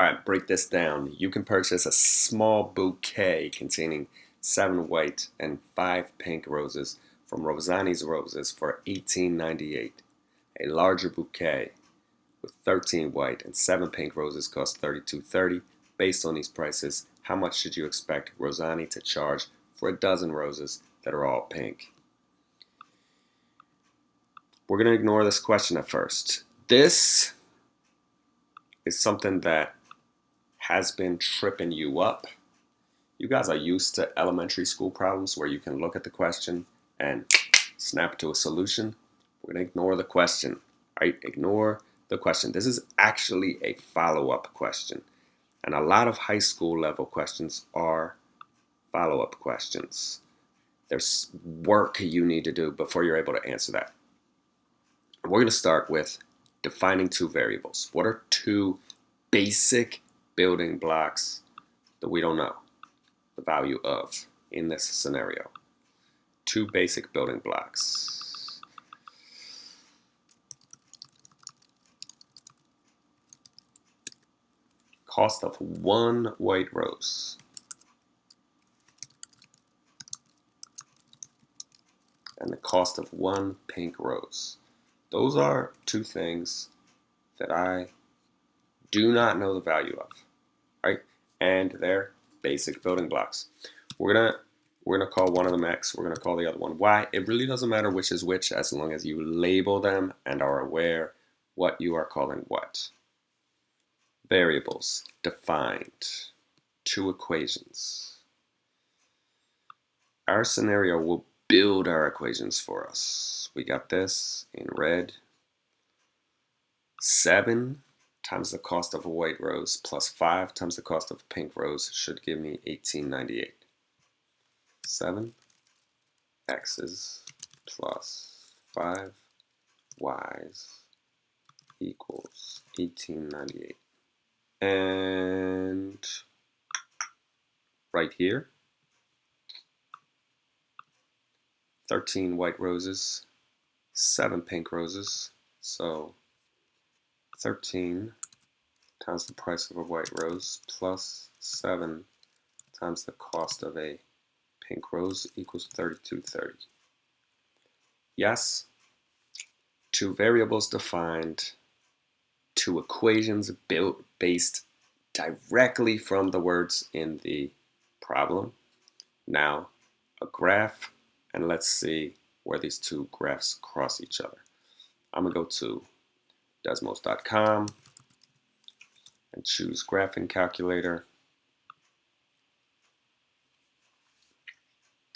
Alright, break this down. You can purchase a small bouquet containing seven white and five pink roses from Rosani's Roses for $18.98. A larger bouquet with 13 white and 7 pink roses costs $32.30. Based on these prices, how much should you expect Rosani to charge for a dozen roses that are all pink? We're going to ignore this question at first. This is something that has been tripping you up. You guys are used to elementary school problems where you can look at the question and snap to a solution. We're going to ignore the question. Right? Ignore the question. This is actually a follow-up question. And a lot of high school level questions are follow-up questions. There's work you need to do before you're able to answer that. We're going to start with defining two variables. What are two basic building blocks that we don't know the value of in this scenario. Two basic building blocks. Cost of one white rose. And the cost of one pink rose. Those are two things that I do not know the value of right? And they're basic building blocks. We're gonna we're gonna call one of them X, we're gonna call the other one Y. It really doesn't matter which is which as long as you label them and are aware what you are calling what. Variables, defined, two equations. Our scenario will build our equations for us. We got this in red. 7 times the cost of a white rose plus 5 times the cost of a pink rose should give me 1898. 7 x's plus 5 y's equals 1898. And right here, 13 white roses, 7 pink roses, so 13 times the price of a white rose plus 7 times the cost of a pink rose equals 3230. Yes, two variables defined, two equations built based directly from the words in the problem. Now, a graph, and let's see where these two graphs cross each other. I'm to go to desmos.com and choose graphing calculator.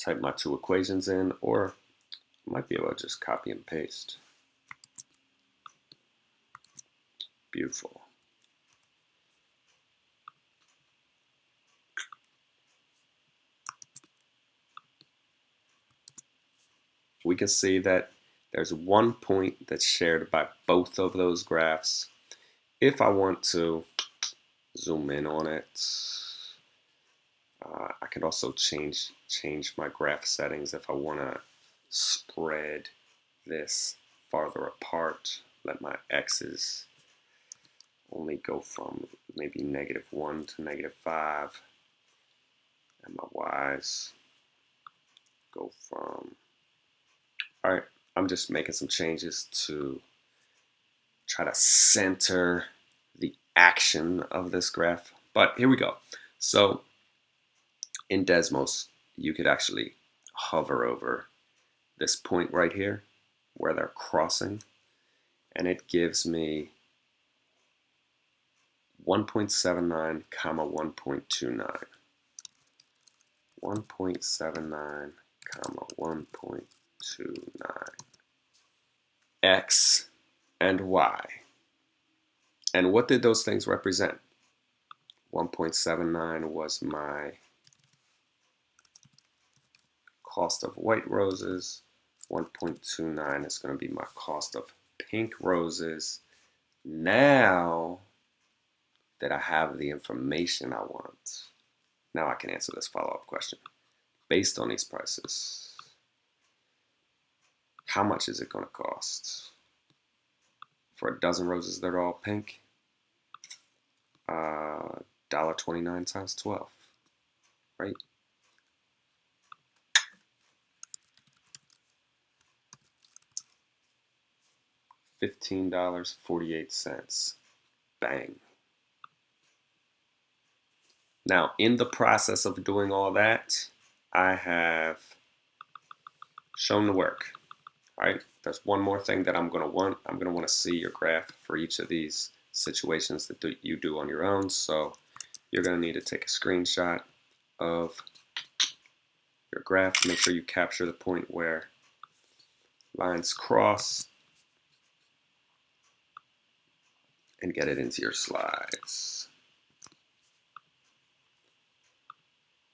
Type my two equations in, or I might be able to just copy and paste. Beautiful. We can see that there's one point that's shared by both of those graphs. If I want to zoom in on it, uh, I could also change change my graph settings if I want to spread this farther apart. Let my x's only go from maybe negative 1 to negative 5 and my y's go from all right I'm just making some changes to try to center the action of this graph. But here we go. So in Desmos, you could actually hover over this point right here where they're crossing and it gives me 1.79 comma 1.29 1.79 comma 1.29 X, and Y. And what did those things represent? 1.79 was my cost of white roses. 1.29 is going to be my cost of pink roses. Now that I have the information I want, now I can answer this follow-up question. Based on these prices, how much is it going to cost? For a dozen roses that are all pink, uh, $1.29 times 12, right? $15.48. Bang. Now, in the process of doing all that, I have shown the work. Right, there's one more thing that I'm going to want. I'm going to want to see your graph for each of these situations that you do on your own. So you're going to need to take a screenshot of your graph. Make sure you capture the point where lines cross and get it into your slides.